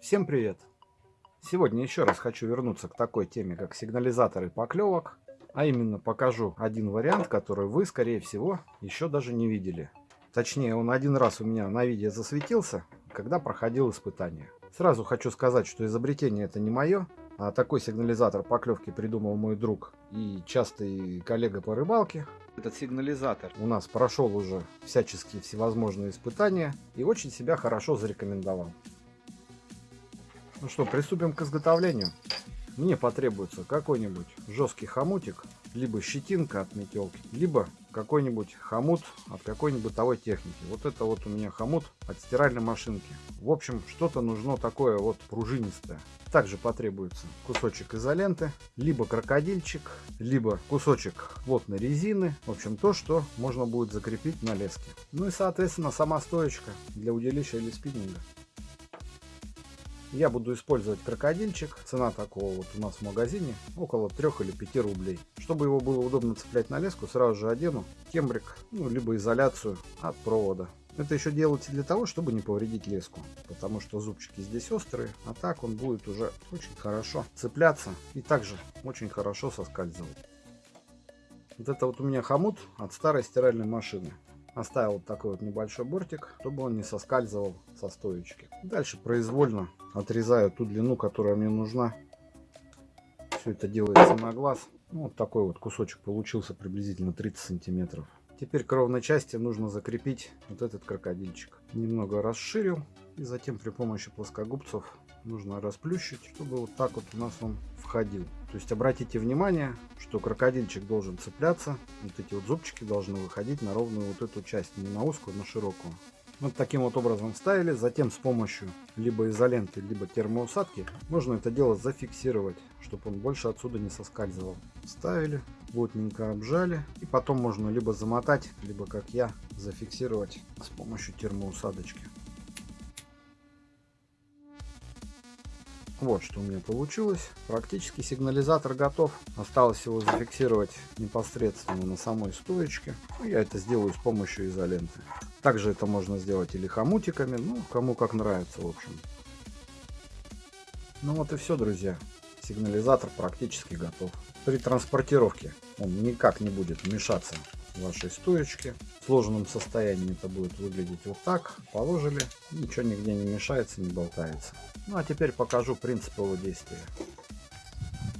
Всем привет! Сегодня еще раз хочу вернуться к такой теме, как сигнализаторы поклевок. А именно покажу один вариант, который вы, скорее всего, еще даже не видели. Точнее, он один раз у меня на видео засветился, когда проходил испытание. Сразу хочу сказать, что изобретение это не мое, а такой сигнализатор поклевки придумал мой друг и частый коллега по рыбалке. Этот сигнализатор у нас прошел уже всяческие всевозможные испытания и очень себя хорошо зарекомендовал. Ну что, приступим к изготовлению. Мне потребуется какой-нибудь жесткий хомутик, либо щетинка от метелки, либо какой-нибудь хомут от какой-нибудь бытовой техники. Вот это вот у меня хомут от стиральной машинки. В общем, что-то нужно такое вот пружинистое. Также потребуется кусочек изоленты, либо крокодильчик, либо кусочек плотной резины. В общем, то, что можно будет закрепить на леске. Ну и, соответственно, сама стоечка для удилища или спиннинга. Я буду использовать крокодильчик. Цена такого вот у нас в магазине около 3 или 5 рублей. Чтобы его было удобно цеплять на леску, сразу же одену кембрик, ну, либо изоляцию от провода. Это еще делается для того, чтобы не повредить леску, потому что зубчики здесь острые, а так он будет уже очень хорошо цепляться и также очень хорошо соскальзывать. Вот это вот у меня хомут от старой стиральной машины. Оставил вот такой вот небольшой бортик, чтобы он не соскальзывал со стоечки. Дальше произвольно отрезаю ту длину, которая мне нужна. Все это делается на глаз. Ну, вот такой вот кусочек получился приблизительно 30 сантиметров. Теперь к ровной части нужно закрепить вот этот крокодильчик. Немного расширил и затем при помощи плоскогубцев нужно расплющить, чтобы вот так вот у нас он входил. То есть обратите внимание, что крокодильчик должен цепляться, вот эти вот зубчики должны выходить на ровную вот эту часть, не на узкую, на широкую. Вот таким вот образом вставили, затем с помощью либо изоленты, либо термоусадки можно это дело зафиксировать, чтобы он больше отсюда не соскальзывал. Вставили, плотненько обжали и потом можно либо замотать, либо как я зафиксировать с помощью термоусадочки. Вот что у меня получилось. Практически сигнализатор готов. Осталось его зафиксировать непосредственно на самой стоечке. Ну, я это сделаю с помощью изоленты. Также это можно сделать или хомутиками, ну, кому как нравится, в общем. Ну вот и все, друзья. Сигнализатор практически готов. При транспортировке он никак не будет мешаться вашей стоечке. В сложенном состоянии это будет выглядеть вот так. Положили, ничего нигде не мешается, не болтается. Ну а теперь покажу принцип его действия.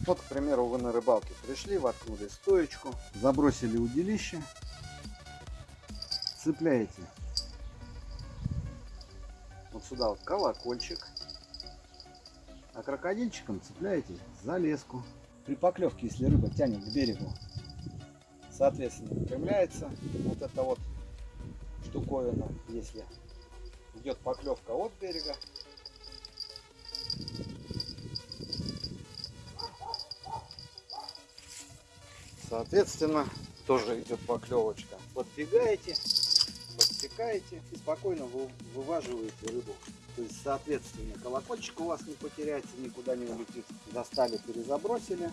Вот, к примеру, вы на рыбалке пришли, воткнули стоечку, забросили удилище, цепляете вот сюда вот колокольчик, а крокодильчиком цепляете за леску. При поклевке, если рыба тянет к берегу, соответственно, выпрямляется вот эта вот штуковина, если идет поклевка от берега. Соответственно, тоже идет поклевочка. Подбегаете, подсекаете и спокойно вы, вываживаете рыбу. То есть, соответственно, колокольчик у вас не потеряется, никуда не улетит. Достали, перезабросили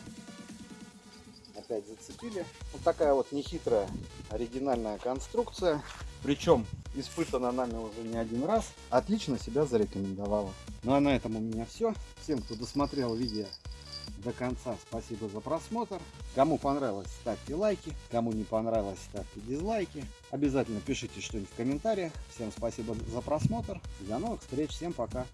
опять зацепили. Вот такая вот нехитрая оригинальная конструкция. Причем испытана нами уже не один раз. Отлично себя зарекомендовала. Ну а на этом у меня все. Всем, кто досмотрел видео до конца, спасибо за просмотр. Кому понравилось, ставьте лайки. Кому не понравилось, ставьте дизлайки. Обязательно пишите что-нибудь в комментариях. Всем спасибо за просмотр. До новых встреч. Всем пока.